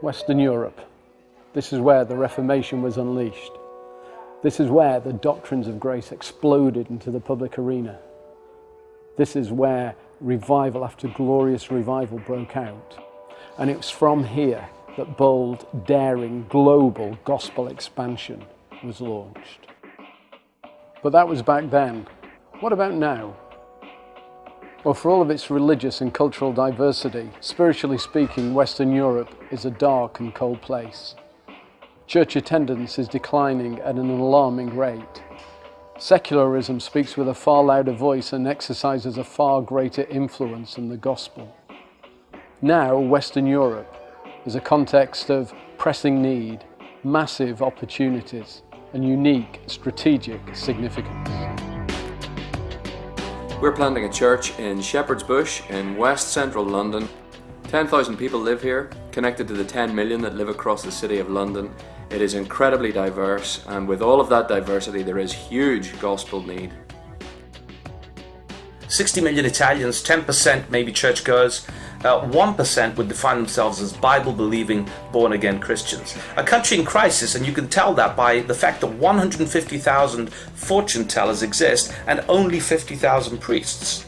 Western Europe. This is where the Reformation was unleashed. This is where the doctrines of grace exploded into the public arena. This is where revival after glorious revival broke out. And it was from here that bold, daring, global gospel expansion was launched. But that was back then. What about now? Well, for all of its religious and cultural diversity, spiritually speaking, Western Europe is a dark and cold place. Church attendance is declining at an alarming rate. Secularism speaks with a far louder voice and exercises a far greater influence than the gospel. Now, Western Europe is a context of pressing need, massive opportunities, and unique strategic significance. We're planting a church in Shepherd's Bush in west central London. 10,000 people live here, connected to the 10 million that live across the City of London. It is incredibly diverse, and with all of that diversity, there is huge gospel need. 60 million Italians, 10% maybe churchgoers, uh, 1% would define themselves as Bible believing, born again Christians. A country in crisis, and you can tell that by the fact that 150,000 fortune tellers exist and only 50,000 priests.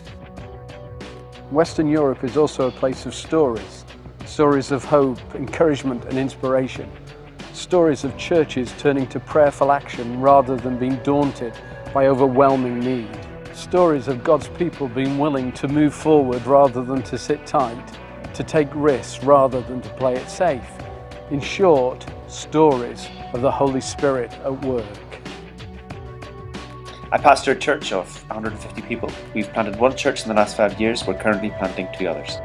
Western Europe is also a place of stories stories of hope, encouragement, and inspiration. Stories of churches turning to prayerful action rather than being daunted by overwhelming need. Stories of God's people being willing to move forward rather than to sit tight, to take risks rather than to play it safe. In short, stories of the Holy Spirit at work. I pastor a church of 150 people. We've planted one church in the last five years. We're currently planting two others.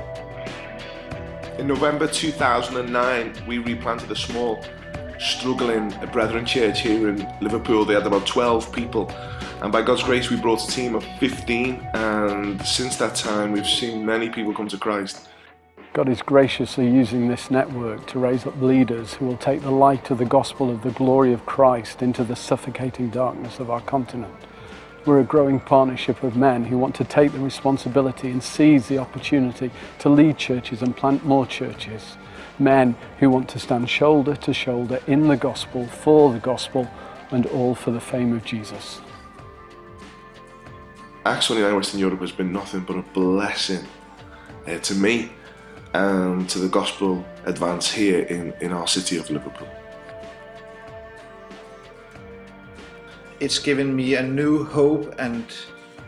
In November 2009, we replanted a small, struggling Brethren church here in Liverpool. They had about 12 people, and by God's grace, we brought a team of 15. And since that time, we've seen many people come to Christ. God is graciously using this network to raise up leaders who will take the light of the gospel of the glory of Christ into the suffocating darkness of our continent. We're a growing partnership of men who want to take the responsibility and seize the opportunity to lead churches and plant more churches. Men who want to stand shoulder to shoulder in the gospel, for the gospel, and all for the fame of Jesus. Acts 29 Western Europe has been nothing but a blessing uh, to me and to the gospel advance here in, in our city of Liverpool. It's given me a new hope and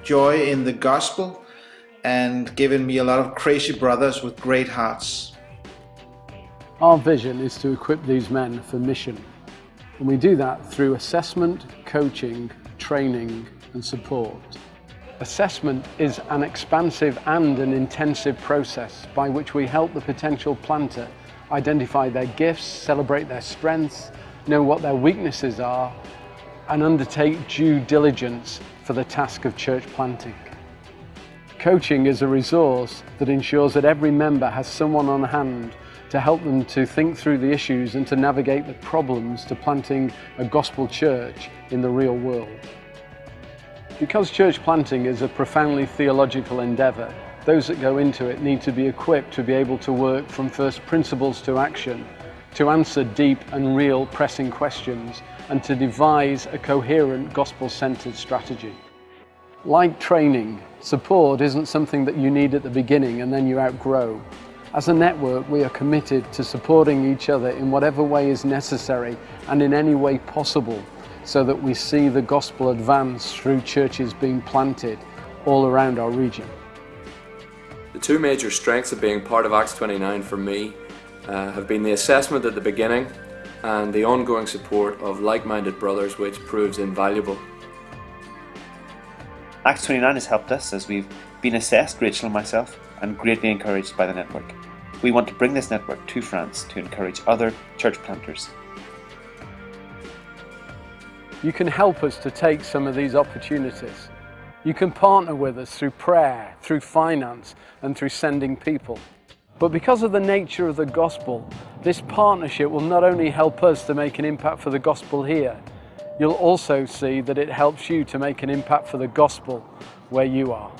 joy in the gospel and given me a lot of crazy brothers with great hearts. Our vision is to equip these men for mission. And we do that through assessment, coaching, training and support. Assessment is an expansive and an intensive process by which we help the potential planter identify their gifts, celebrate their strengths, know what their weaknesses are and undertake due diligence for the task of church planting. Coaching is a resource that ensures that every member has someone on hand to help them to think through the issues and to navigate the problems to planting a gospel church in the real world. Because church planting is a profoundly theological endeavour, those that go into it need to be equipped to be able to work from first principles to action, to answer deep and real pressing questions and to devise a coherent gospel-centered strategy. Like training, support isn't something that you need at the beginning and then you outgrow. As a network, we are committed to supporting each other in whatever way is necessary and in any way possible so that we see the gospel advance through churches being planted all around our region. The two major strengths of being part of Acts 29 for me uh, have been the assessment at the beginning and the ongoing support of like-minded brothers which proves invaluable. Acts 29 has helped us as we've been assessed, Rachel and myself, and greatly encouraged by the network. We want to bring this network to France to encourage other church planters. You can help us to take some of these opportunities. You can partner with us through prayer, through finance, and through sending people. But because of the nature of the gospel, this partnership will not only help us to make an impact for the gospel here, you'll also see that it helps you to make an impact for the gospel where you are.